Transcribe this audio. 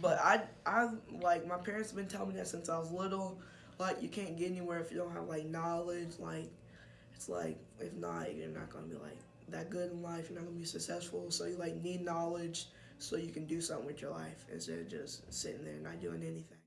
But I, I like my parents have been telling me that since I was little. Like you can't get anywhere if you don't have like knowledge. Like it's like if not, you're not gonna be like that good in life. You're not gonna be successful. So you like need knowledge so you can do something with your life instead of just sitting there not doing anything.